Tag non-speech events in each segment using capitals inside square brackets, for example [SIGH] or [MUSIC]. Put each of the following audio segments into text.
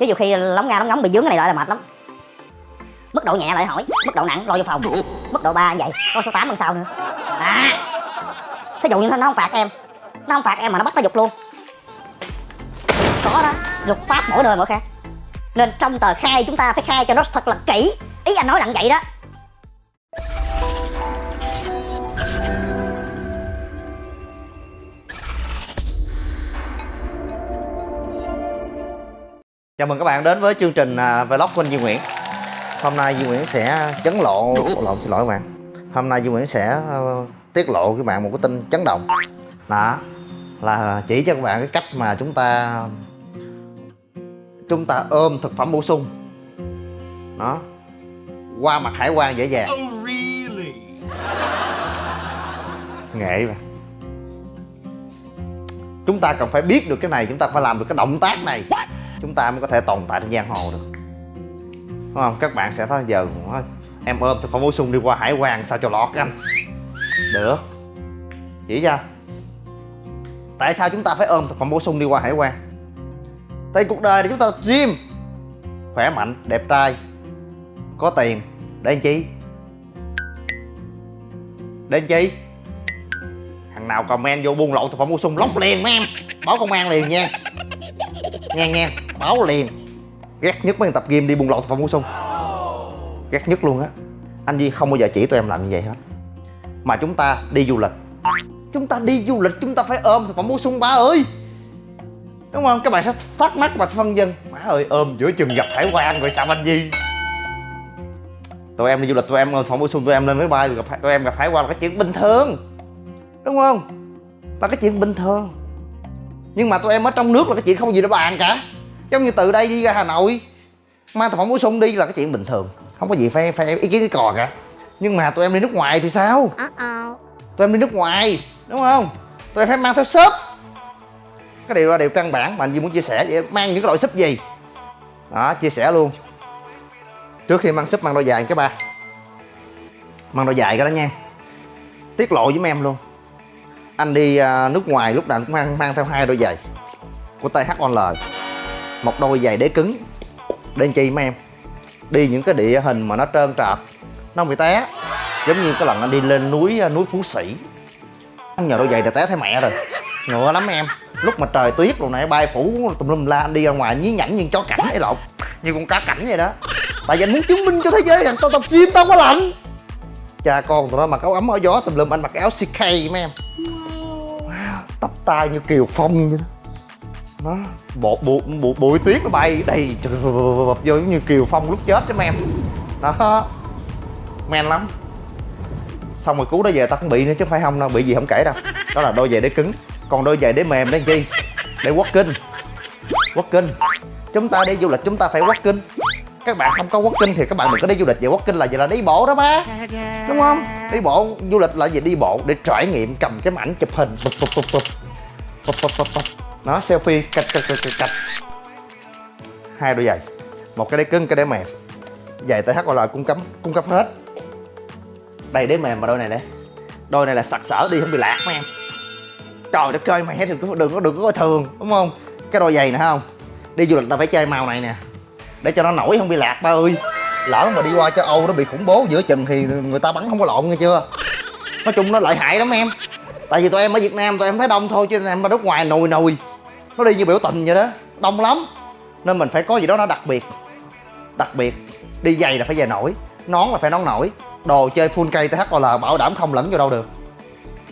chứ nhiều khi lóng nga lóng ngóng bị dướng cái này lại là mệt lắm. Mức độ nhẹ lại hỏi, mức độ nặng lo vô phòng. Mức độ ba vậy có số 8 lần sau nữa. À. Thí dụ như nó không phạt em, nó không phạt em mà nó bắt nó dục luôn. Có đó luật pháp mỗi nơi mỗi khác. Nên trong tờ khai chúng ta phải khai cho nó thật là kỹ. Ý anh nói nặng vậy đó. Chào mừng các bạn đến với chương trình à, vlog của anh Duy Nguyễn. Hôm nay Duy Nguyễn sẽ chấn lộ, lộn xin lỗi các bạn. Hôm nay Duy Nguyễn sẽ ờ, tiết lộ với bạn một cái tin chấn động. Đó là chỉ cho các bạn cái cách mà chúng ta Chúng ta ôm thực phẩm bổ sung. Đó Qua mặt hải quan dễ dàng. Nghệ mà Chúng ta cần phải biết được cái này Chúng ta phải làm được cái động tác này chúng ta mới có thể tồn tại trên giang hồ được. Đúng không? Các bạn sẽ thấy giờ em ôm thực phẩm bổ sung đi qua hải quan sao cho lọt anh. Được. Chỉ cho. Tại sao chúng ta phải ôm thực phẩm bổ sung đi qua hải quan? Tại cuộc đời này chúng ta gym. Khỏe mạnh, đẹp trai, có tiền. Để anh chi? Để anh chi? Thằng nào comment vô buôn lậu thực phẩm bổ sung lóc liền mấy em báo công an liền nha nghe nghe. Báo liền. Ghét nhất mấy người tập gym đi buôn lậu thực phẩm bổ sung. Ghét nhất luôn á. Anh Di không bao giờ chỉ tụi em làm như vậy hết. Mà chúng ta đi du lịch. Chúng ta đi du lịch, chúng ta phải ôm thực phẩm bổ sung, ba ơi. Đúng không? Các bạn sẽ thắc mắc và phân dân má ơi, ôm giữa chừng gặp hải quan rồi sao anh Di tụi em đi du lịch, tụi em ôm thực phẩm bổ sung, tụi em lên máy bay rồi gặp tụi em gặp hải quan là cái chuyện bình thường. Đúng không? Là cái chuyện bình thường nhưng mà tụi em ở trong nước là cái chuyện không gì để bàn cả. Giống như từ đây đi ra hà nội mang thực phẩm bổ sung đi là cái chuyện bình thường. Không có gì phải phải ý kiến cái cò cả. Nhưng mà tụi em đi nước ngoài thì sao? Tụi em đi nước ngoài đúng không? Tụi em phải mang theo shop. Cái điều là điều căn bản mà anh Duy muốn chia sẻ vậy mang những cái loại súp gì? Đó chia sẻ luôn. Trước khi mang súp mang đôi dài cái ba. Mang đôi dài cái đó nha. Tiết lộ với em luôn anh đi à, nước ngoài lúc nào cũng mang mang theo hai đôi giày của THOL một đôi giày đế cứng để làm chi mấy em? Đi những cái địa hình mà nó trơn trợt, nó bị té. Giống như cái lần anh đi lên núi à, núi phú sĩ. Anh nhờ đôi giày để té thấy mẹ rồi. Ngựa lắm em. Lúc mà trời tuyết rồi này bay phủ tùm lum la, anh đi ra ngoài nhí nhảnh như chó cảnh ấy lộn. Như con cá cảnh vậy đó. Tại vì anh muốn chứng minh cho thế giới rằng tao tập gym tao có lạnh. Cha con tụi nó mặc áo ấm áo gió tùm lum, anh mặc áo CK mấy em tóc tai như kiều phong vậy đó. Nó bộ bụi bộ bụi tuyết nó bay đầy vô giống như kiều phong lúc chết chứ em đó. Men lắm. Xong rồi cứu nó về, tao cũng bị nữa chứ phải không đâu, bị gì không kể đâu. Đó là đôi giày đế cứng. Còn đôi giày đế mềm đấy chi? Để quất kinh quất kinh chúng ta đi du lịch, chúng ta phải quất kinh các bạn không có quất kinh thì các bạn đừng có đi du lịch vậy quất kinh là gì là đi bộ đó ba đúng không? Đi bộ du lịch là gì? Đi bộ để trải nghiệm cầm cái ảnh chụp hình. Bụp bụp bụp bụp. Bụp bụp bụp bụp. Nó selfie cạch cạch cạch cạch cạch. Hai đôi giày. Một cái đế cứng cái đế mềm. Giày TH gọi là cung cấp cung cấp hết. Đây đế mềm mà đôi này đây đôi này là sặc sỡ đi không bị lạc mấy em. Trời đất ơi mày đừng có đừng có đừng có coi thường đúng không? Cái đôi giày nè không? Đi du lịch ta phải chơi màu này nè để cho nó nổi không bị lạc ba ơi. Lỡ mà đi qua châu âu nó bị khủng bố giữa chừng thì người ta bắn không có lộn nghe chưa? Nói chung nó lợi hại lắm em. Tại vì tụi em ở việt nam tụi em thấy đông thôi chứ em ở nước ngoài nồi nồi, nó đi như biểu tình vậy đó đông lắm. Nên mình phải có gì đó nó đặc biệt. Đặc biệt đi giày là phải giày nổi nón là phải nón nổi đồ chơi full cây THOL bảo đảm không lẫn vô đâu được.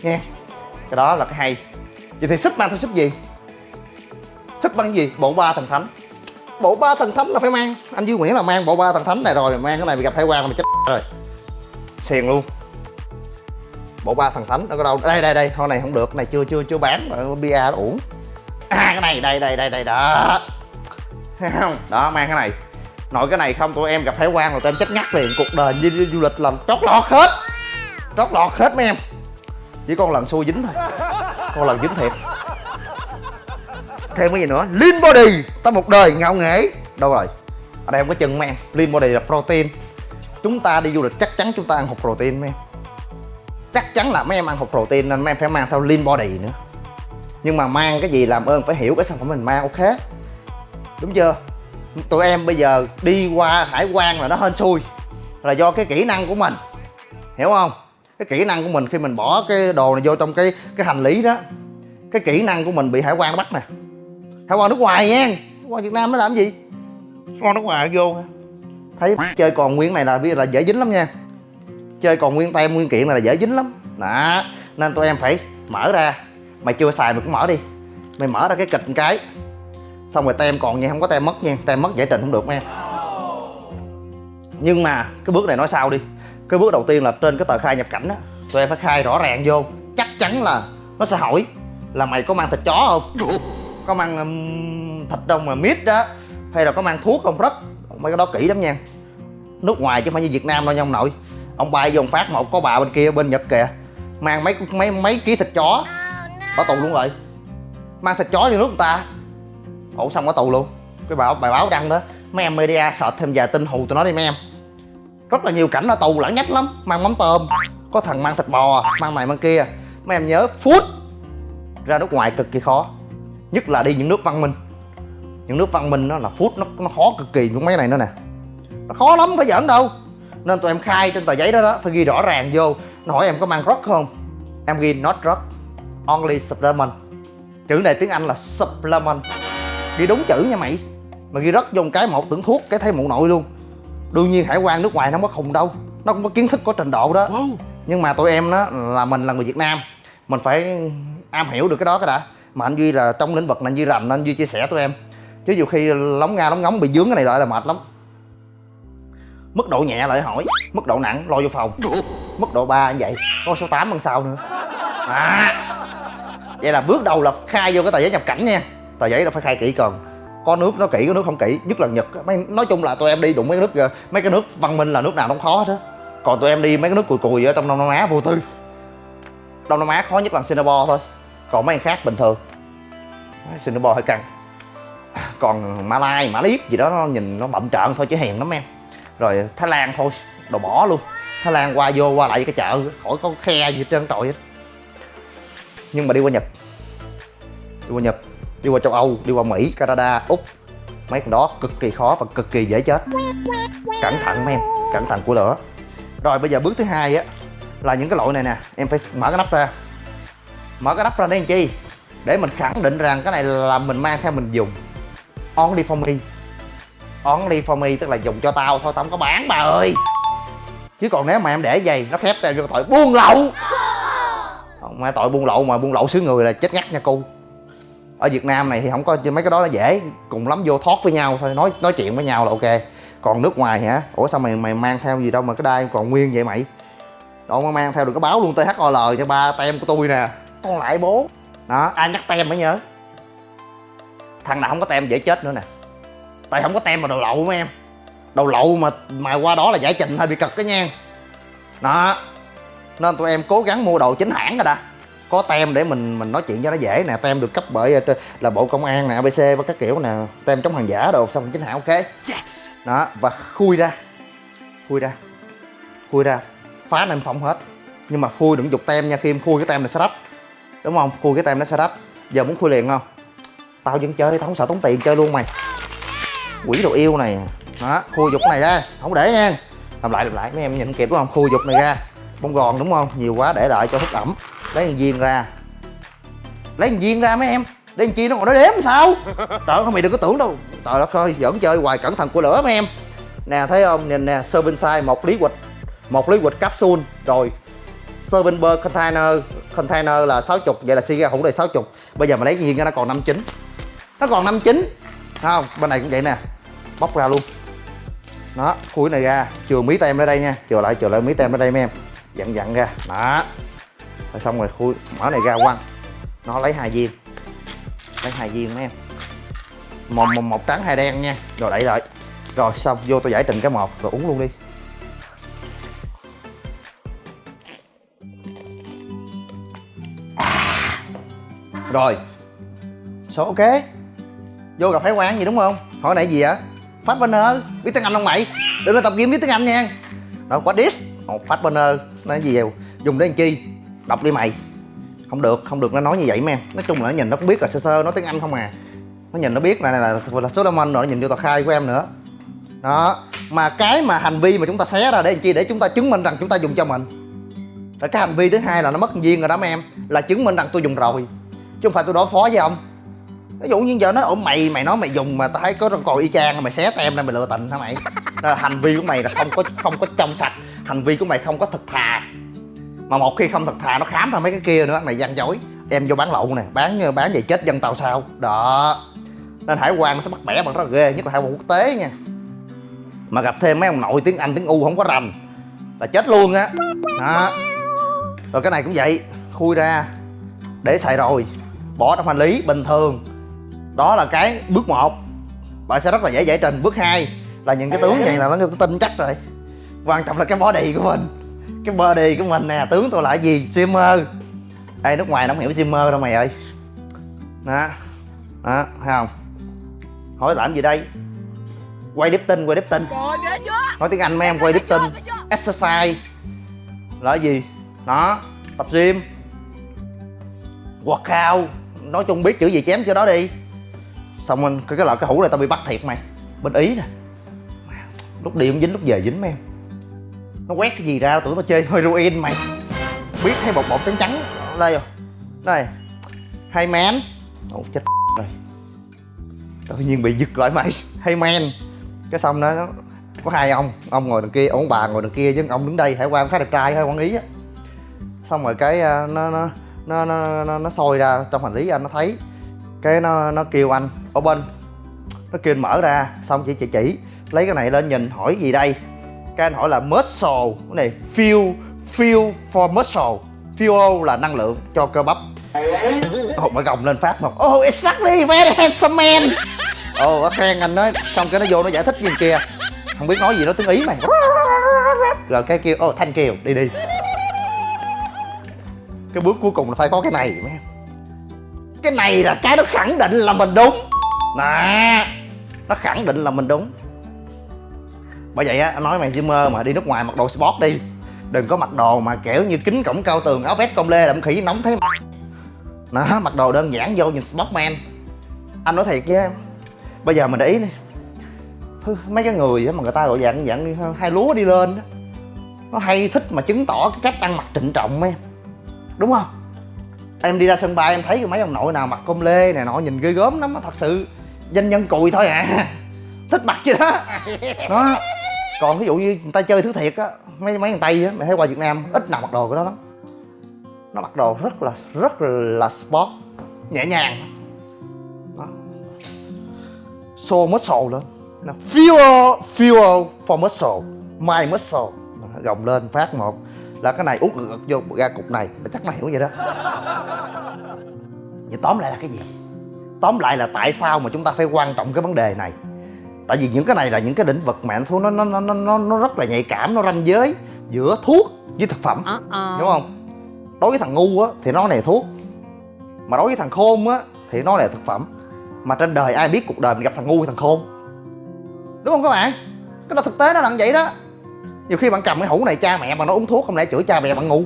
Nghe cái đó là cái hay. Vậy thì súp mang theo súp gì? Súp bằng gì? Bộ ba thần thánh bộ ba thần thánh là phải mang. Anh duy nguyễn là mang bộ ba thần thánh này rồi mang cái này bị gặp hải quan là mày chết rồi. Xiền luôn. Bộ ba thần thánh nó có đâu. Đây đây đây con này không được này chưa chưa chưa bán bia nó uổng. À cái này đây đây đây đây đó. Thấy không đó mang cái này. Nội cái này không tụi em gặp hải quan rồi tụi em chết ngắt liền. Cuộc đời đi, đi du lịch làm trót lọt hết. Trót lọt hết mấy em. Chỉ còn lần xui dính thôi. Con lần dính thiệt thêm cái gì nữa? Lean body. Ta một đời ngạo nghễ. Đâu rồi? Ở đây không có chân mấy lean body là protein. Chúng ta đi du lịch, chắc chắn chúng ta ăn hộp protein mấy em. Chắc chắn là mấy em ăn hộp protein nên mấy em phải mang theo lean body nữa. Nhưng mà mang cái gì làm ơn phải hiểu cái sản phẩm mình mang, ok? Đúng chưa? Tụi em bây giờ đi qua hải quan là nó hên xui. Là do cái kỹ năng của mình. Hiểu không? Cái kỹ năng của mình khi mình bỏ cái đồ này vô trong cái cái hành lý đó. Cái kỹ năng của mình bị hải quan bắt nè hải quan nước ngoài nha quan việt nam nó làm gì? Quan nước ngoài vô thấy chơi còn nguyên này là biết là dễ dính lắm nha. Chơi còn nguyên tem nguyên kiện này là dễ dính lắm. Đó nên tụi em phải mở ra. Mày chưa xài mày cũng mở đi. Mày mở ra cái kịch một cái. Xong rồi tem còn nha không có tem mất nha. Tem mất giải trình không được nha. Nhưng mà cái bước này nói sao đi. Cái bước đầu tiên là trên cái tờ khai nhập cảnh á tụi em phải khai rõ ràng vô. Chắc chắn là nó sẽ hỏi là mày có mang thịt chó không có mang um, thịt đông mà mít đó hay là có mang thuốc không rất mấy cái đó kỹ lắm nha. Nước ngoài chứ không phải như việt nam đâu nha ông nội. Ông bay vô ông phát một có bà bên kia bên nhật kìa. Mang mấy mấy mấy ký thịt chó. Bỏ tù luôn rồi. Mang thịt chó vô nước người ta. Ổ xong ở tù luôn? Cái bài, bài báo đăng đó. Mấy em media sợ thêm vài tin hù tụi nó đi mấy em. Rất là nhiều cảnh ở tù lãng nhách lắm. Mang mắm tôm. Có thằng mang thịt bò mang này mang kia. Mấy em nhớ phút ra nước ngoài cực kỳ khó nhất là đi những nước văn minh. Những nước văn minh nó là phút nó nó khó cực kỳ những mấy này nữa nè. Nó khó lắm phải giỡn đâu. Nên tụi em khai trên tờ giấy đó đó phải ghi rõ ràng vô. Nó hỏi em có mang drug không? Em ghi not drug only supplement. Chữ này tiếng anh là supplement. Ghi đúng chữ nha mày. Mà ghi rất một cái một tưởng thuốc cái thấy mụ nội luôn. Đương nhiên hải quan nước ngoài nó không có khùng đâu. Nó cũng có kiến thức có trình độ đó. Nhưng mà tụi em đó là mình là người việt nam. Mình phải am hiểu được cái đó cái đã mà anh duy là trong lĩnh vực này, anh duy rành nên anh duy chia sẻ tụi em. Chứ nhiều khi lóng nga, lóng ngóng bị dướng cái này lại là mệt lắm. Mức độ nhẹ lại hỏi, mức độ nặng lo vô phòng. Mức độ 3 như vậy có số 8 lần sau nữa. À vậy là bước đầu là khai vô cái tờ giấy nhập cảnh nha. Tờ giấy là phải khai kỹ còn. Có nước, nó kỹ, có nước không kỹ, nhất là nhật mấy, nói chung là tụi em đi đụng mấy cái nước, mấy cái nước văn minh là nước nào nó cũng khó hết á. Còn tụi em đi mấy cái nước cùi cùi ở trong đông nam á vô tư. Đông nam á khó nhất là singapore thôi. Còn mấy anh khác bình thường singapore hơi căng. Còn malai mã liếp gì đó, nó nhìn nó bậm trợn thôi chứ hèn lắm em. Rồi thái lan thôi, đồ bỏ luôn. Thái lan qua vô, qua lại cái chợ, khỏi có khe gì hết trơn trọi hết nhưng mà đi qua nhật. Đi qua nhật, đi qua châu âu, đi qua mỹ, canada, úc. Mấy cái đó cực kỳ khó và cực kỳ dễ chết. Cẩn thận mấy em, cẩn thận của lửa. Rồi bây giờ bước thứ hai á, là những cái loại này nè. Em phải mở cái nắp ra. Mở cái nắp ra để làm chi? Để mình khẳng định rằng cái này là mình mang theo mình dùng. Only for me. Only for me tức là dùng cho tao thôi, tao không có bán, bà ơi. Chứ còn nếu mà em để vậy, nó khép tao vô tội buôn lậu. Mà tội buôn lậu mà buôn lậu xứ người là chết ngắt nha cu. ở Việt Nam này thì không có, mấy cái đó là dễ, cùng lắm vô thoát với nhau thôi, nói nói chuyện với nhau là ok. Còn nước ngoài hả? Ủa sao mày mày mang theo gì đâu mà cái đai còn nguyên vậy mày? Đâu mà mang theo được cái báo luôn THOL cho ba tem của tôi nè. Con lại bố đó. Ai nhắc tem mới nhớ. Thằng nào không có tem dễ chết nữa nè. Tại không có tem mà đồ lậu mấy em. Đồ lậu mà mà qua đó là giải trình hơi bị cực đó nha. Đó. Nên tụi em cố gắng mua đồ chính hãng rồi đã có tem để mình mình nói chuyện cho nó dễ nè. Tem được cấp bởi ờ, là bộ công an nè abc và các kiểu nè. Tem chống hàng giả đồ xong chính hãng ok. Yes. đó và khui ra. Khui ra. Khui ra. Phá nem phong hết. Nhưng mà khui đừng dục tem nha. Khi em khui cái tem này sẽ rách đúng không? Khui cái tem nó sẽ rách. Giờ muốn khui liền không? Tao vẫn chơi đi tao không sợ tốn tiền chơi luôn mày. Quỷ đồ yêu này. Đó, khui dục này ra. Không để nha. Làm lại làm lại, mấy em nhìn kịp đúng không? Khui dục này ra. Bông gòn đúng không? Nhiều quá, để đợi cho hút ẩm. Lấy thằng viên ra. Lấy thằng viên ra mấy em. Để làm chi nó còn nó đếm sao? Trời ơi mày đừng có tưởng đâu. Trời đất ơi, giỡn chơi hoài cẩn thận của lửa mấy em. Nè, thấy không? Nhìn nè serving size một lý quịch một lý quịch capsule. Rồi serving ber container container là 60 vậy là xi hũ này 60 bây giờ mà lấy nhiên ra nó còn 59 nó còn 59 không? Bên này cũng vậy nè. Bóc ra luôn. Đó khui này ra. Chừa mí tem ra đây nha. Chừa lại chừa lại mí tem ra đây mấy em. Dặn dặn ra. Đó. Rồi xong rồi khui mở này ra quăng. Nó lấy hai viên. Lấy hai viên mấy em. Một, một, một trắng hai đen nha. Rồi đẩy lại. Rồi xong vô tôi giải trình cái một. Rồi uống luôn đi. Rồi. Số ok? Vô gặp hải quan gì đúng không? Hỏi nãy gì hả phát banner. Biết tiếng anh không mày? Đừng có tập game biết tiếng anh nha. Đó quá this một phát banner. Nói gì vậy? Dùng để làm chi? Đọc đi mày. Không được không được. Nó nói như vậy mấy em nói chung là nó nhìn nó cũng biết là sơ sơ nói tiếng anh không à. Nó nhìn nó biết này, này là, là số domain rồi nó nhìn vô tờ khai của em nữa. Đó. Mà cái mà hành vi mà chúng ta xé ra để làm chi? Để chúng ta chứng minh rằng chúng ta dùng cho mình. Là cái hành vi thứ hai là nó mất duyên rồi đó mấy em. Là chứng minh rằng tôi dùng rồi chứ không phải tôi đối phó với ông. Ví dụ như giờ nó ổn mày mày nói mày dùng mà tao thấy có con còi y chang mày xé tem ra mày lựa tình hả mày? Là hành vi của mày là không có không có trong sạch. Hành vi của mày không có thật thà. Mà một khi không thật thà, nó khám ra mấy cái kia nữa, mày gian dối. Em vô bán lậu nè, bán bán về chết dân tàu sao? Đó. Nên hải quan nó sẽ bắt bẻ bằng rất là ghê, nhất là hải quan quốc tế nha. Mà gặp thêm mấy ông nội tiếng anh, tiếng u không có rành là chết luôn á. Đó. Rồi cái này cũng vậy, khui ra, để xài rồi bỏ trong hành lý bình thường. Đó là cái bước 1 bạn sẽ rất là dễ giải trình. Bước 2 là những cái tướng này là nó tin chắc rồi. Quan trọng là cái body của mình. Cái body của mình nè tướng tôi là gì? Simmer. Ê nước ngoài nó không hiểu simmer đâu mày ơi. Đó. Đó thấy không? Hỏi làm gì đây? Quay đếp tinh quay đếp tinh nói tiếng anh mấy em quay đếp tinh exercise. Là gì? Đó tập gym. Workout nói chung biết chữ gì chém chữ đó đi. Xong anh cái cái là cái hũ này tao bị bắt thiệt mày. Bên ý nè. Lúc đi cũng dính, lúc về dính mấy em. Nó quét cái gì ra tưởng tao chơi heroin mày. Biết thấy bột bột trắng trắng. Đây rồi. Đây. Hay man ồ chết [LAUGHS] rồi. Tự nhiên bị giật lại mày. Hay man cái xong đó, nó có hai ông. Ông ngồi đằng kia, ông bà ngồi đằng kia chứ ông đứng đây hải quan khá đẹp trai hay quản ý á. Xong rồi cái ờ, nó nó nó nó nó, nó sôi ra trong hành lý anh nó thấy. Cái nó nó kêu anh ở bên. Nó kêu anh mở ra xong chỉ chỉ chỉ. Lấy cái này lên nhìn hỏi gì đây? Cái anh hỏi là muscle. Cái này fuel fuel for muscle. Fuel là năng lượng cho cơ bắp. Hụt mà gồng lên phát một Oh exactly very handsome man. Ồ nó khen anh nói Xong cái nó vô nó giải thích gì kia. Không biết nói gì nó tiếng Ý mày. Rồi cái kêu Oh thanh kiều đi đi. Cái bước cuối cùng là phải có cái này, mấy em. Cái này là cái nó khẳng định là mình đúng. Nè, Nó khẳng định là mình đúng. Bởi vậy á, anh nói mày Zimmer mà đi nước ngoài mặc đồ sport đi. Đừng có mặc đồ mà kiểu như kính cổng cao tường, áo vest công lê đậm khỉ, nóng thế. Nó mặc đồ đơn giản vô nhìn sportman. Anh nói thiệt chứ bây giờ mình để ý đi mấy cái người mà người ta gọi dạng dạng hai lúa đi lên đó nó hay thích mà chứng tỏ cái cách ăn mặc trịnh trọng em đúng không? Em đi ra sân bay em thấy mấy ông nội nào mặc công lê này nọ nhìn ghê gớm lắm thật sự. Danh nhân cùi thôi à. [LAUGHS] Thích mặc chứ đó. [LAUGHS] Đó. Còn ví dụ như người ta chơi thứ thiệt á mấy mấy thằng tây á mày thấy qua việt nam ít nào mặc đồ cái đó lắm. Nó mặc đồ rất là rất là sport nhẹ nhàng. Đó. show muscle lên. Là fuel fuel for muscle my muscle. Gồng lên phát một là cái này út ngược vô ra cục này chắc mày hiểu vậy đó. Vậy tóm lại là cái gì? Tóm lại là tại sao mà chúng ta phải quan trọng cái vấn đề này? Tại vì những cái này là những cái lĩnh vực mà anh thú nó nó nó nó nó rất là nhạy cảm nó ranh giới giữa thuốc với thực phẩm. Đúng không? Đối với thằng ngu á thì nó này thuốc. Mà đối với thằng khôn á thì nó là thực phẩm. Mà trên đời ai biết cuộc đời mình gặp thằng ngu hay thằng khôn? Đúng không các bạn? Cái đó thực tế nó là vậy đó nhiều khi bạn cầm cái hũ này cha mẹ mà nó uống thuốc không lẽ chửi cha mẹ bạn ngu?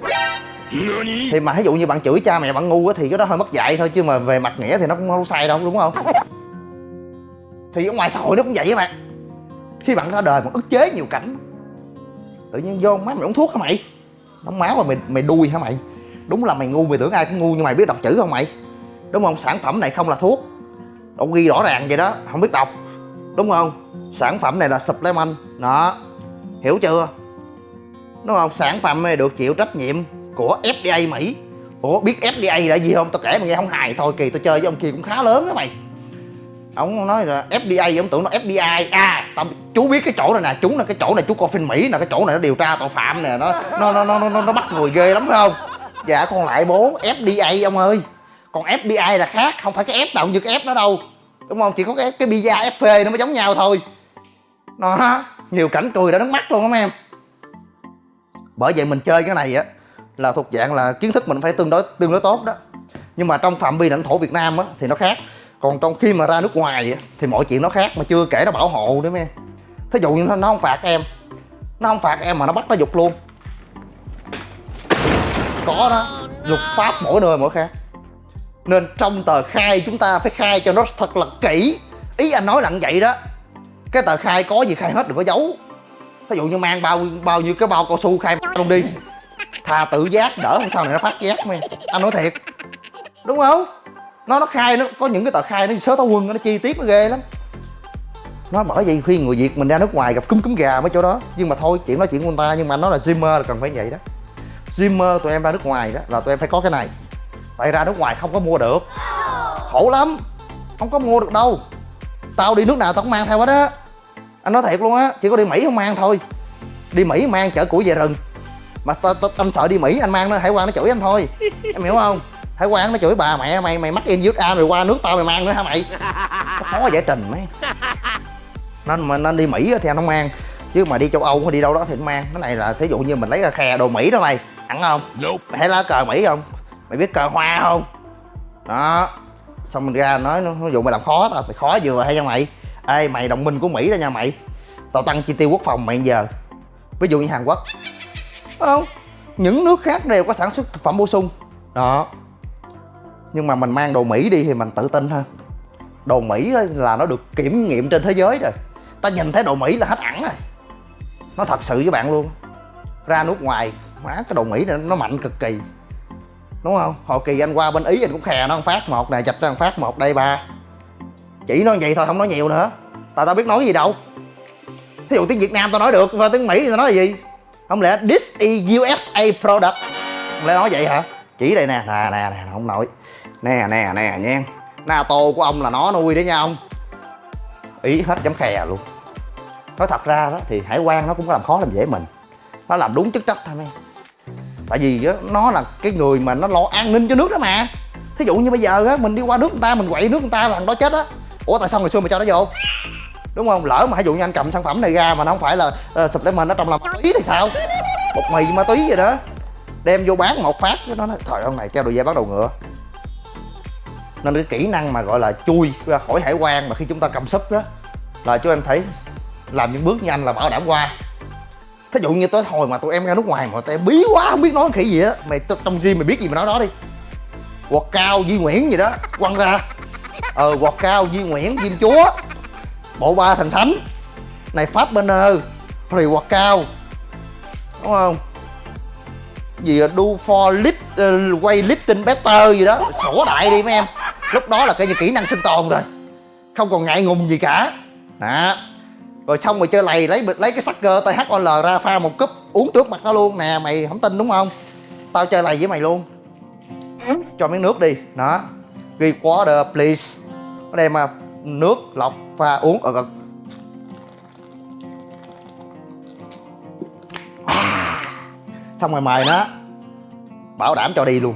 Thì mà ví dụ như bạn chửi cha mẹ bạn ngu á thì cái đó hơi mất dạy thôi chứ mà về mặt nghĩa thì nó cũng không sai đâu đúng không? Thì ở ngoài xã hội nó cũng vậy các bạn. Khi bạn ra đời bạn ức chế nhiều cảnh. Tự nhiên vô má mày uống thuốc hả mày? Đóng máu mà mày mày đuôi hả mày? Đúng là mày ngu mày tưởng ai cũng ngu nhưng mày biết đọc chữ không mày? Đúng không? Sản phẩm này không là thuốc. Đâu ghi rõ ràng vậy đó không biết đọc. Đúng không? Sản phẩm này là supplement. Đó hiểu chưa? Nó không sản phẩm này được chịu trách nhiệm của FDA Mỹ. Ủa biết FDA là gì không? Tao kể mà nghe không hài thôi kỳ tao chơi với ông kia cũng khá lớn đó mày. Ông nói là FDA ông tưởng nó FBI à tao chú biết cái chỗ này nè chú là cái chỗ này chú coi phim Mỹ là cái chỗ này nó điều tra tội phạm nè nó nó nó nó nó, nó bắt người ghê lắm phải không? Dạ con lại bố FBI ông ơi. Còn FBI là khác không phải cái F nào như cái F đó đâu. Đúng không? Chỉ có cái cái pizza FP nó mới giống nhau thôi. Nó nhiều cảnh cười đã nước mắt luôn đó em. Bởi vậy mình chơi cái này á là thuộc dạng là kiến thức mình phải tương đối tương đối tốt đó. Nhưng mà trong phạm vi lãnh thổ Việt Nam á thì nó khác. Còn trong khi mà ra nước ngoài á, thì mọi chuyện nó khác mà chưa kể nó bảo hộ nữa em. Thí dụ như nó, nó không phạt em nó không phạt em mà nó bắt nó dục luôn. Có đó luật pháp mỗi nơi mỗi khác. Nên trong tờ khai chúng ta phải khai cho nó thật là kỹ. Ý anh nói lặng vậy đó cái tờ khai có gì khai hết đừng có giấu ví dụ như mang bao bao nhiêu cái bao cao su khai luôn đi. Thà tự giác đỡ, không sao này nó phát giác mày. Anh nói thiệt. Đúng không? Nó nó khai nó, có những cái tờ khai nó sớ táo quân, nó chi tiết nó ghê lắm. Nó bởi vì khi người việt mình ra nước ngoài gặp cúm cúm gà mấy chỗ đó. Nhưng mà thôi, chuyện nói chuyện của người ta, nhưng mà nó là Zimmer là cần phải vậy đó. Zimmer tụi em ra nước ngoài đó, là tụi em phải có cái này. Tại ra nước ngoài không có mua được. Khổ lắm. Không có mua được đâu. Tao đi nước nào tao cũng mang theo hết á anh nói thiệt luôn á chỉ có đi mỹ không mang thôi. Đi mỹ mang chở củi về rừng. Mà tao tao anh sợ đi mỹ anh mang nó hải quan nó chửi anh thôi. Em hiểu không? Hải quan nó chửi bà mẹ mày mày mắc in USA rồi qua nước tao mày mang nữa hả mày? Nó khó giải trình mấy. Nên mà nên đi mỹ thì anh không mang. Chứ mà đi châu âu hay đi đâu đó thì anh mang. Cái này là thí dụ như mình lấy ra khe đồ mỹ đó mày ăn không? Mày thấy lá cờ mỹ không? Mày biết cờ hoa không? Đó. Xong mình ra nói nó dụ mày làm khó tao mày khó vừa hay nha mày ê, mày, đồng minh của mỹ đó nha, mày. Tao tăng chi tiêu quốc phòng mày giờ. Ví dụ như hàn quốc. Không? Những nước khác đều có sản xuất thực phẩm bổ sung. Đó. Nhưng mà mình mang đồ mỹ đi thì mình tự tin hơn. Đồ mỹ là nó được kiểm nghiệm trên thế giới rồi. Ta nhìn thấy đồ mỹ là hết ẳng rồi. Nó thật sự với bạn luôn. Ra nước ngoài má cái đồ mỹ này, nó mạnh cực kỳ. Đúng không? Hồi kỳ anh qua bên ý anh cũng khè nó ăn phát, một này chập ra ăn phát, một, đây ba chỉ nói vậy thôi không nói nhiều nữa. Tại tao biết nói gì đâu. Thí dụ tiếng việt nam tao nói được và tiếng mỹ tao nói là gì? Không lẽ this is usa product? Không lẽ nói vậy hả? Chỉ đây nè nè nè nè không nổi. Nè nè nè nha. Nato của ông là nó nuôi đấy nha ông. Ý hết chấm khè luôn. Nói thật ra đó thì hải quan nó cũng có làm khó làm dễ mình. Nó làm đúng chức trách thôi em tại vì đó, nó là cái người mà nó lo an ninh cho nước đó mà. Thí dụ như bây giờ á mình đi qua nước người ta mình quậy nước người ta là thằng đó chết á ủa tại sao ngày xưa mày cho nó vô? Đúng không? Lỡ mà ví dụ như anh cầm sản phẩm này ra mà nó không phải là ờ, uh, mình nó trong là ma túy thì sao? Bột mì ma túy vậy đó. Đem vô bán một phát với nó nói trời ơi này treo đùi dây bắt đầu ngựa. Nên cái kỹ năng mà gọi là chui ra khỏi hải quan mà khi chúng ta cầm súp đó là chú em thấy làm những bước như anh là bảo đảm qua. Thí dụ như tới hồi mà tụi em ra nước ngoài mà tụi em bí quá không biết nói khỉ gì á mày trong gym mày biết gì mà nói đó đi. Quạt cao Duy Nguyễn gì đó quăng ra ờ quạt cao Duy Nguyễn Diêm Chúa bộ ba thần thánh. Này Pháp Banner rồi quạt cao đúng không? Gì là do for lip uh, quay lifting better gì đó. Sổ đại đi mấy em. Lúc đó là cái như kỹ năng sinh tồn rồi. Không còn ngại ngùng gì cả. Đó. Rồi xong rồi chơi lầy lấy lấy cái cơ THOL ra pha một cúp uống trước mặt nó luôn. Nè mày không tin đúng không? Tao chơi lầy với mày luôn. Cho miếng nước đi. Đó. Ghi water please nó đem mà nước lọc pha uống ở gần, À. xong rồi mời nó. Bảo đảm cho đi luôn.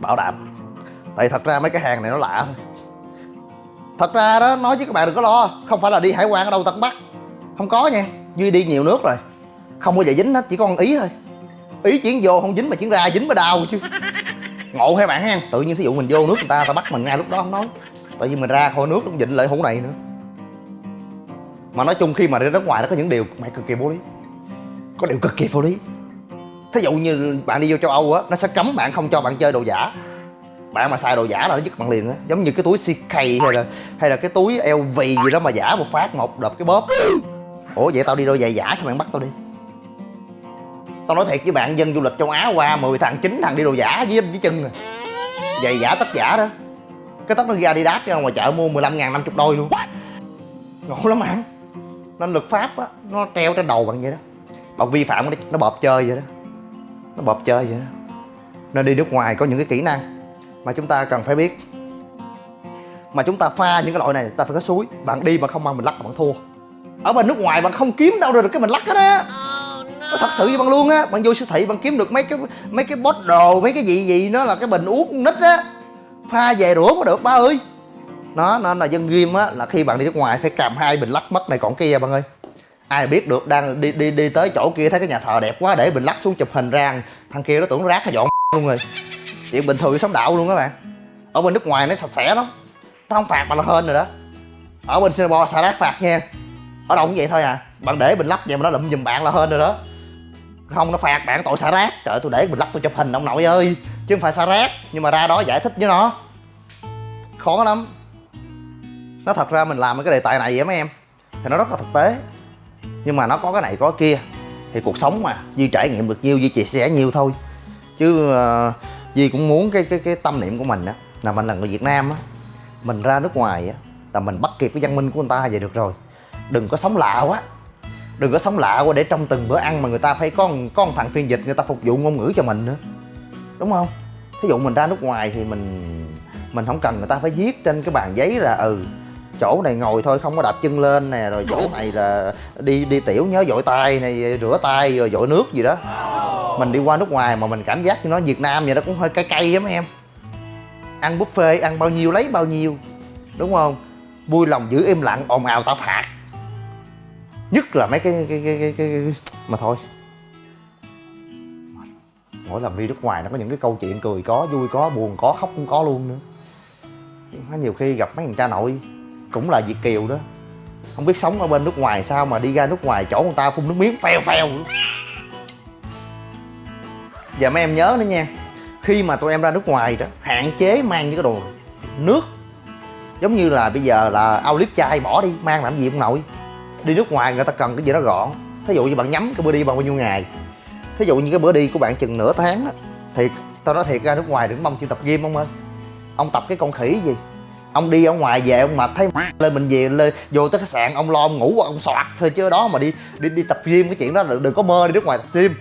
Bảo đảm. Tại thật ra mấy cái hàng này nó lạ thôi thật ra đó nói với các bạn đừng có lo. Không phải là đi hải quan ở đâu tận bắc không có nha. Duy đi nhiều nước rồi. Không bao giờ dính hết chỉ có con ý thôi. Ý chuyển vô không dính mà chuyển ra dính mà đau chứ ngộ hay bạn ha tự nhiên thí dụ mình vô nước người ta ta bắt mình ngay lúc đó không nói. Tại vì mình ra khỏi nước cũng vịnh lại hũ này nữa. Mà nói chung khi mà đi nước ngoài nó có những điều mày cực kỳ vô lý. Có điều cực kỳ vô lý. Thí dụ như bạn đi vô châu âu á, nó sẽ cấm bạn không cho bạn chơi đồ giả. Bạn mà xài đồ giả là nó dứt bạn liền á. Giống như cái túi CK hay là hay là cái túi LV gì đó mà giả một phát, một đập cái bóp. Ủa, vậy tao đi đôi giày giả sao bạn bắt tao đi? Tao nói thiệt với bạn dân du lịch châu á qua 10 thằng chín thằng đi đồ giả với với chân rồi. Giày giả tất giả đó. Cái tóc nó ra đi đát ra ngoài chợ mua 15 ngàn 50 đôi luôn. Ngộ lắm bạn nên luật pháp á nó treo trên đầu bạn vậy đó. Bạn vi phạm nó nó bợp chơi vậy đó. Nó bợp chơi vậy đó. Nên đi nước ngoài có những cái kỹ năng mà chúng ta cần phải biết. Mà chúng ta pha những cái loại này ta phải có suối. Bạn đi mà không mang mình lắc là bạn thua. Ở bên nước ngoài bạn không kiếm đâu được cái mình lắc hết á thật sự với bạn luôn á. Bạn vô siêu thị bạn kiếm được mấy cái mấy cái bót đồ, mấy cái gì gì nó là cái bình uống nít á. Pha về rửa mới được, ba ơi. Nó nên là dân ghim á, là khi bạn đi nước ngoài phải cầm hai bình lắc mất này còn kia bạn ơi. Ai biết được, đang đi đi đi tới chỗ kia thấy cái nhà thờ đẹp quá, để bình lắc xuống chụp hình ra. Thằng kia nó tưởng rác, nó dọn [LAUGHS] luôn rồi. Chuyện bình thường sống đạo luôn các bạn. Ở bên nước ngoài nó sạch sẽ lắm. Nó không phạt mà là hên rồi đó. Ở bên singapore xả rác phạt nha. Ở đâu cũng vậy thôi à. Bạn để bình lắc vậy mà nó lụm giùm bạn là hên rồi đó không nó phạt bạn tội xả rác. Trời ơi, tôi để mình lắc tôi chụp hình ông nội ơi. Chứ không phải xả rác nhưng mà ra đó giải thích với nó. Khó lắm. Nó thật ra mình làm cái đề tài này vậy mấy em. Thì nó rất là thực tế. Nhưng mà nó có cái này có cái kia. Thì cuộc sống mà duy trải nghiệm được nhiêu duy chia sẻ nhiều thôi. Chứ uh, duy cũng muốn cái cái cái tâm niệm của mình á là mình là người việt nam á. Mình ra nước ngoài á là mình bắt kịp cái văn minh của người ta vậy được rồi. Đừng có sống lạ quá đừng có sống lạ quá để trong từng bữa ăn mà người ta phải có có một thằng phiên dịch người ta phục vụ ngôn ngữ cho mình nữa. Đúng không? Thí dụ mình ra nước ngoài thì mình mình không cần người ta phải viết trên cái bàn giấy là ừ chỗ này ngồi thôi, không có đạp chân lên nè, rồi chỗ này là đi đi tiểu nhớ dội tay này, rửa tay rồi dội nước gì đó. Mình đi qua nước ngoài mà mình cảm giác như nó việt nam vậy nó cũng hơi cay cay lắm em. Ăn buffet, ăn bao nhiêu, lấy bao nhiêu. Đúng không? Vui lòng giữ im lặng, ồn ào tao phạt nhất là mấy cái cái cái cái, cái, cái... mà thôi. Mỗi lần đi nước ngoài nó có những cái câu chuyện cười có vui có buồn có khóc cũng có luôn nữa. Nhiều khi gặp mấy thằng cha nội cũng là việt kiều đó. Không biết sống ở bên nước ngoài sao mà đi ra nước ngoài chỗ người ta phun nước miếng phèo phèo. Giờ mấy em nhớ nữa nha khi mà tụi em ra nước ngoài đó hạn chế mang những cái đồ nước. Giống như là bây giờ là ao clip chai bỏ đi mang làm gì ông nội? Đi nước ngoài người ta cần cái gì đó gọn. Thí dụ như bạn nhắm cái bữa đi bằng bao nhiêu ngày. Thí dụ như cái bữa đi của bạn chừng nửa tháng á thì tao nói thiệt ra nước ngoài đừng mong chịu tập gym ông ơi. Ông tập cái con khỉ gì? Ông đi ở ngoài về ông mệt thấy [LAUGHS] lên bệnh viện lên vô tới khách sạn ông lo ông ngủ ông soạt thôi chứ đó mà đi đi đi tập gym cái chuyện đó đừng, đừng có mơ đi nước ngoài tập gym.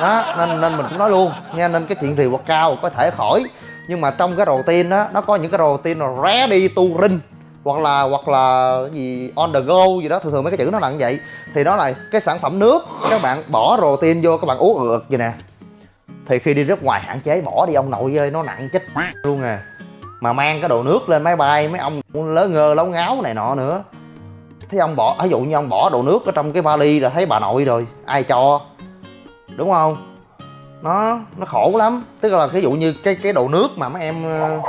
Đó nên nên mình cũng nói luôn nha nên cái chuyện rì quạt cao có thể khỏi. Nhưng mà trong cái routine đó nó có những cái routine là đi tu rinh hoặc là hoặc là gì on the go gì đó, thường thường mấy cái chữ nó là như vậy. Thì đó là cái sản phẩm nước, các bạn bỏ protein vô, các bạn uống ngược vậy nè. Thì khi đi nước ngoài hạn chế, bỏ đi, ông nội ơi, nó nặng chết luôn à. Mà mang cái đồ nước lên máy bay, mấy ông lớn ngơ lấu ngáo này nọ nữa. Thấy ông bỏ, ví dụ như ông bỏ đồ nước ở trong cái vali là thấy bà nội rồi, ai cho? Đúng không? Nó nó khổ lắm. Tức là ví dụ như cái cái đồ nước mà mấy em ờ,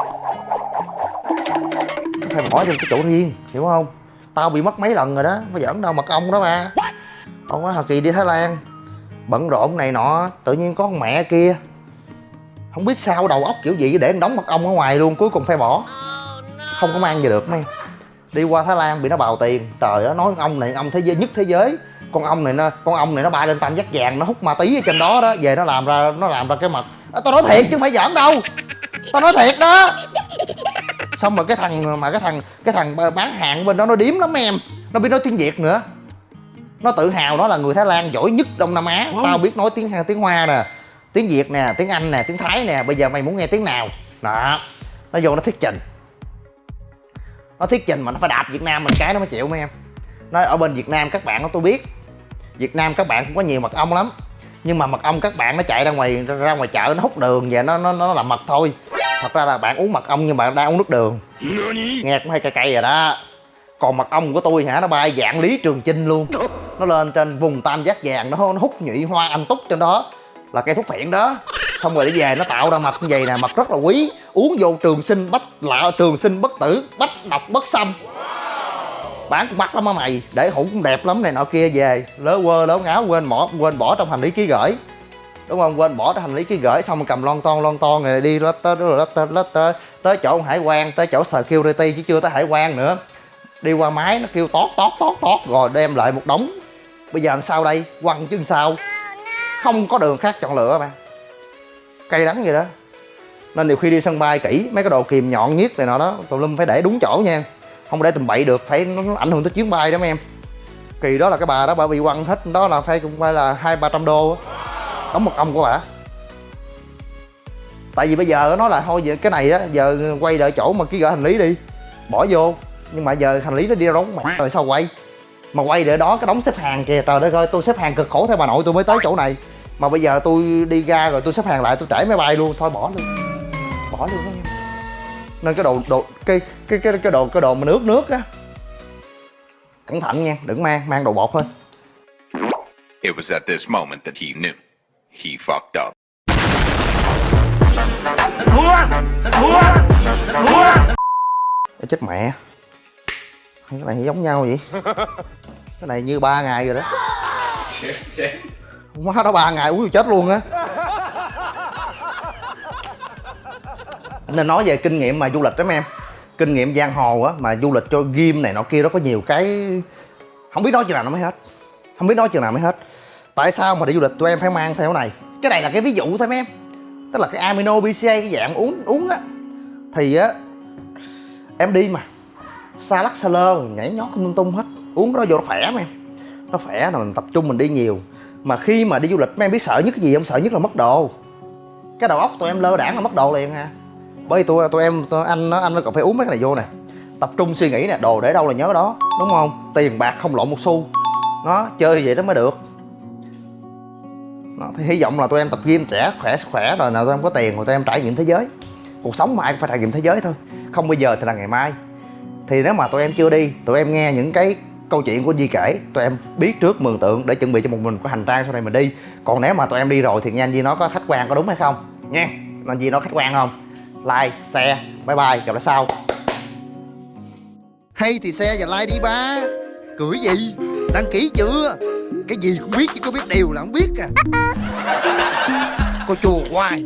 phải bỏ trong cái chỗ riêng hiểu không? Tao bị mất mấy lần rồi đó có giỡn đâu mật ong đó mà, ông á hà kỳ đi thái lan bận rộn này nọ tự nhiên có con mẹ kia. Không biết sao đầu óc kiểu gì để đóng mật ong ở ngoài luôn cuối cùng phải bỏ. Không có mang về được mấy. Đi qua thái lan bị nó bào tiền trời ơi nói ông này ông thế giới nhất thế giới. Con ong này nó con ong này nó bay lên tam giác vàng nó hút ma tí ở trên đó đó về nó làm ra nó làm ra cái mật à, tao nói thiệt chứ không phải giỡn đâu. Tao nói thiệt đó xong rồi cái thằng mà cái thằng cái thằng bán hàng bên đó nó điếm lắm em. Nó biết nói tiếng việt nữa. Nó tự hào nó là người thái lan giỏi nhất đông nam á. Tao biết nói tiếng tiếng hoa nè tiếng việt nè tiếng anh nè tiếng thái nè. Bây giờ mày muốn nghe tiếng nào? Đó. Nó vô nó thuyết trình. Nó thuyết trình mà nó phải đạp việt nam mình cái nó mới chịu mấy em. Nói ở bên việt nam các bạn đó tôi biết. Việt nam các bạn cũng có nhiều mật ong lắm. Nhưng mà mật ong các bạn nó chạy ra ngoài ra ngoài chợ nó hút đường và nó nó nó làm mật thôi thật ra là bạn uống mật ong nhưng bạn đang uống nước đường. Nghe cũng hay cay cay rồi đó. Còn mật ong của tôi hả? Nó bay dạng lý trường chinh luôn. [LAUGHS] Nó lên trên vùng tam giác vàng nó, nó hút nhụy hoa anh túc trên đó. Là cây thuốc phiện đó. Xong rồi để về nó tạo ra mật như vậy nè mật rất là quý. Uống vô trường sinh bách lạ trường sinh bất tử bách độc bất xâm. Bán cũng mắc lắm á mày. Để hũ cũng đẹp lắm này nọ kia về. Lớ quơ lớ ngáo quên bỏ quên bỏ trong hành lý ký gửi đúng không? Quên bỏ cái hành lý ký gửi xong cầm lon ton lon ton này đi lết tới rồi lết tới lết tới. Tới chỗ hải quan tới chỗ security chứ chưa tới hải quan nữa. Đi qua máy nó kêu tót tót tót tót rồi đem lại một đống. Bây giờ làm sao đây? Quăng chứ làm sao? Không có đường khác chọn lựa bạn cay đắng vậy đó. Nên nhiều khi đi sân bay kỹ mấy cái đồ kìm nhọn nhất này nọ đó tùm lum phải để đúng chỗ nha. Không để tùm bậy được phải nó, nó ảnh hưởng tới chuyến bay đó mấy em. Kỳ đó là cái bà đó bà bị quăng hết đó là phải cũng phải là hai ba trăm đô đóng một công của bà. Tại vì bây giờ nó là thôi vậy cái này á, giờ quay đợi chỗ mà ký gửi hành lý đi. Bỏ vô. Nhưng mà giờ hành lý nó đi đâu mẹ rồi sao quay? Mà quay để đó, cái đóng xếp hàng kìa. Trời đất ơi, tôi xếp hàng cực khổ theo bà nội tôi mới tới chỗ này. Mà bây giờ tôi đi ra rồi tôi xếp hàng lại, tôi trễ máy bay luôn. Thôi bỏ luôn. Bỏ luôn đó em nên cái đồ đồ, cái cái cái cái đồ cái đồ mà nước nước á. Cẩn thận nha, đừng mang mang đồ bột thôi It was at this moment that he knew. He fucked up. Ê, chết mẹ. Cái này giống nhau vậy? [LAUGHS] Cái này như ba ngày rồi đó. Má đó ba ngày uống chết luôn á. Nên nói về kinh nghiệm mà du lịch đó mấy em. Kinh nghiệm giang hồ á mà du lịch cho ghim này nọ kia đó có nhiều cái không biết nói chừng nào nó mới hết. Không biết nói chừng nào mới hết tại sao mà đi du lịch tụi em phải mang theo này? Cái này là cái ví dụ thôi mấy em. Tức là cái amino bca cái dạng uống uống á. Thì á, em đi mà. Xa lắc xa lơ nhảy nhót không lung tung hết. Uống cái đó vô nó khỏe mà em. Nó khỏe là mình tập trung mình đi nhiều. Mà khi mà đi du lịch, mấy em biết sợ nhất cái gì không? Sợ nhất là mất đồ. Cái đầu óc tụi em lơ đảng là mất đồ liền ha bởi vì tụi tụi em, tụi anh nó anh nó còn phải uống mấy cái này vô nè. Tập trung suy nghĩ nè, đồ để đâu là nhớ đó, đúng không? Tiền bạc không lộn một xu. Nó, chơi vậy đó mới được đó, thì hy vọng là tụi em tập gym trẻ khỏe khỏe rồi nào tụi em có tiền rồi tụi em trải nghiệm thế giới. Cuộc sống mà ai cũng phải trải nghiệm thế giới thôi không bây giờ thì là ngày mai. Thì nếu mà tụi em chưa đi tụi em nghe những cái câu chuyện của Di kể tụi em biết trước mường tượng để chuẩn bị cho một mình có hành trang sau này mình đi. Còn nếu mà tụi em đi rồi thì nghe anh Di nó có khách quan có đúng hay không? Nha anh Di nó khách quan không? Like share bye bye gặp lại sau. Hay thì xe và like đi ba. Cười gì? Đăng ký chưa? Cái gì cũng biết chứ có biết điều là không biết à. [LAUGHS] Cô chùa hoài